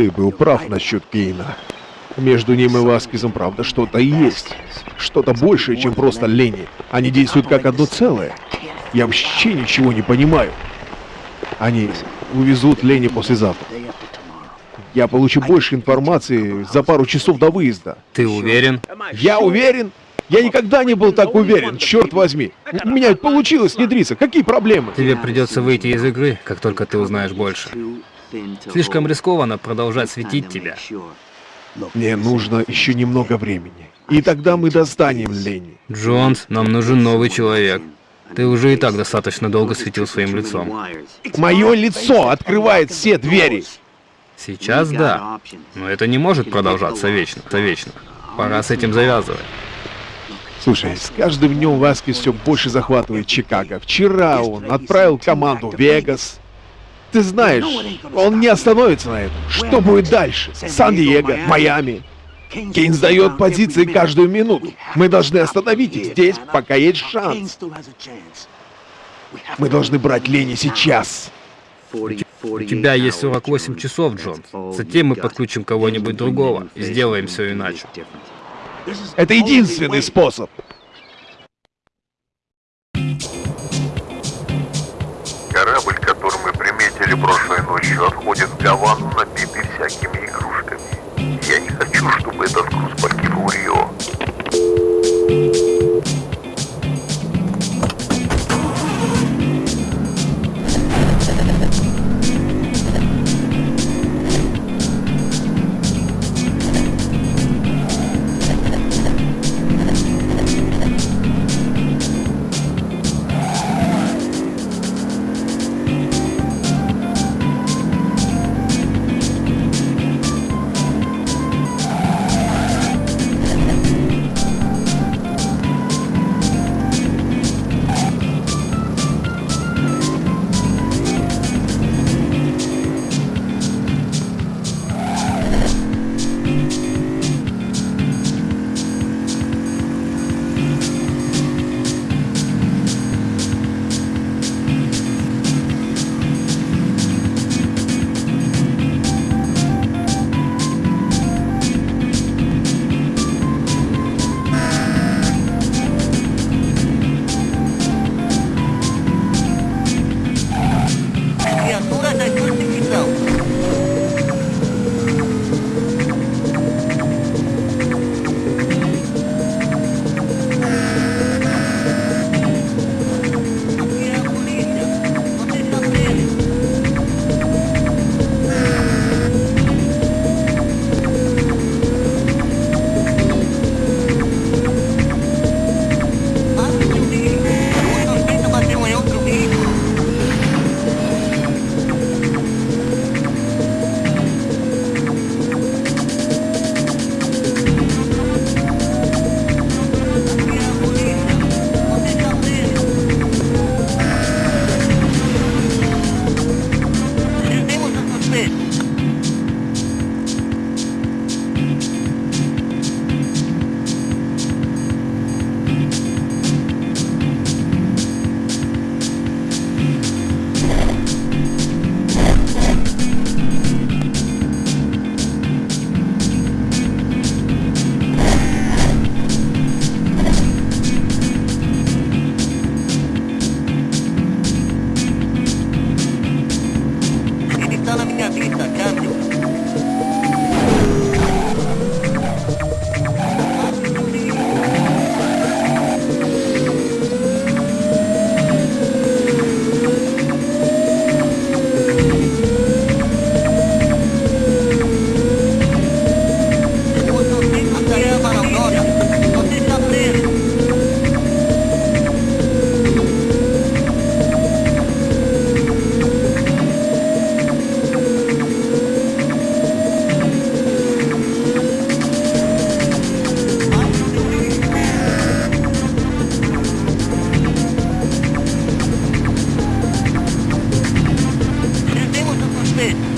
Ты был прав насчет Кейна. Между ним и Васкизом, правда, что-то есть. Что-то большее, чем просто лени. Они действуют как одно целое. Я вообще ничего не понимаю. Они увезут Лени послезавтра. Я получу больше информации за пару часов до выезда. Ты уверен? Я уверен? Я никогда не был так уверен, черт возьми. У меня ведь получилось внедриться. Какие проблемы? Тебе придется выйти из игры, как только ты узнаешь больше. Слишком рискованно продолжать светить тебя. Мне нужно еще немного времени. И тогда мы достанем Лени. Джонс, нам нужен новый человек. Ты уже и так достаточно долго светил своим лицом. Мое лицо открывает все двери. Сейчас да, но это не может продолжаться вечно, то вечно. Пора с этим завязывать. Слушай, с каждым днем Васкис все больше захватывает Чикаго. Вчера он отправил команду в Вегас. Ты знаешь, он не остановится на этом. Что будет дальше? Сан-Диего, Майами. Кейн сдает позиции каждую минуту. Мы должны остановить их здесь, пока есть шанс. Мы должны брать Лени сейчас. У тебя есть 48 часов, Джон. Затем мы подключим кого-нибудь другого и сделаем все иначе. Это единственный способ. прошлой ночью отходит в Гаван, набитый всякими игрушками. Я не хочу, чтобы этот груз it.